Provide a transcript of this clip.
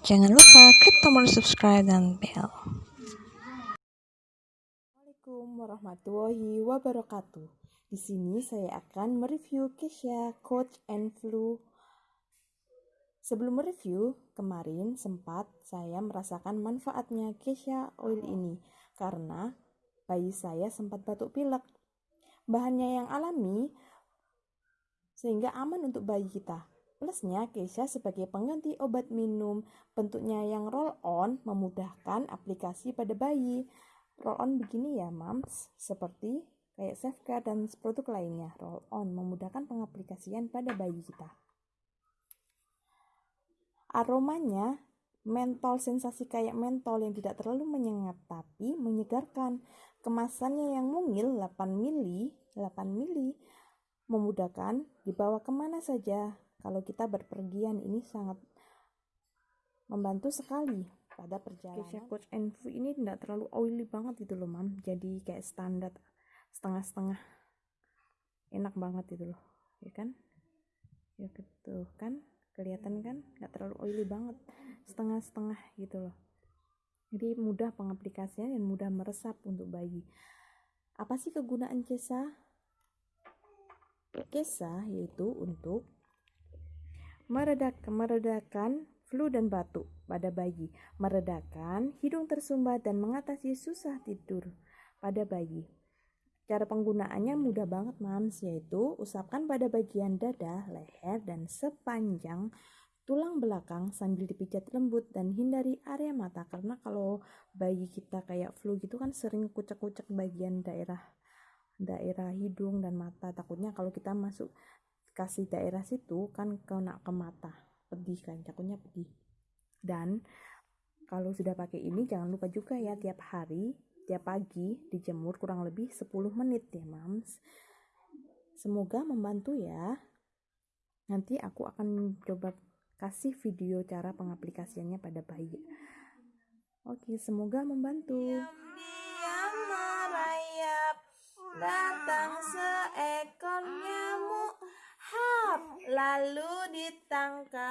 Jangan lupa klik tombol subscribe dan bell. Assalamualaikum warahmatullahi wabarakatuh. Di sini saya akan mereview Kesha Coach and Flu. Sebelum mereview, kemarin sempat saya merasakan manfaatnya Kesha Oil ini karena bayi saya sempat batuk pilek. Bahannya yang alami sehingga aman untuk bayi kita. Plusnya, Keisha sebagai pengganti obat minum, bentuknya yang roll-on memudahkan aplikasi pada bayi. Roll-on begini ya, mams, seperti kayak Safeguard dan produk lainnya. Roll-on memudahkan pengaplikasian pada bayi kita. Aromanya mentol sensasi kayak mentol yang tidak terlalu menyengat tapi menyegarkan. Kemasannya yang mungil 8 mili, 8 mili memudahkan dibawa ke mana saja kalau kita berpergian ini sangat membantu sekali pada perjalanan. Kesha Coach and Fu ini tidak terlalu oily banget gitu loh mam, jadi kayak standar setengah-setengah enak banget gitu loh, ya kan? Ya gitu kan, kelihatan kan, nggak terlalu oily banget, setengah-setengah gitu loh. Jadi mudah pengaplikasian dan mudah meresap untuk bayi. Apa sih kegunaan Kesa? Kesa yaitu untuk meredak meredakan flu dan batuk pada bayi, meredakan hidung tersumbat dan mengatasi susah tidur pada bayi. Cara penggunaannya mudah banget mams, yaitu usapkan pada bagian dada, leher, dan sepanjang tulang belakang sambil dipijat lembut dan hindari area mata. Karena kalau bayi kita kayak flu gitu kan sering kucek-kucek bagian daerah daerah hidung dan mata. Takutnya kalau kita masuk kasih daerah situ kan kena ke mata pedih kan takutnya pedih. Dan kalau sudah pakai ini jangan lupa juga ya tiap hari tiap pagi dijemur kurang lebih 10 menit ya mams. Semoga membantu ya. Nanti aku akan coba kasih video cara pengaplikasiannya pada bayi. Oke semoga membantu. Datang lalu ditangkap.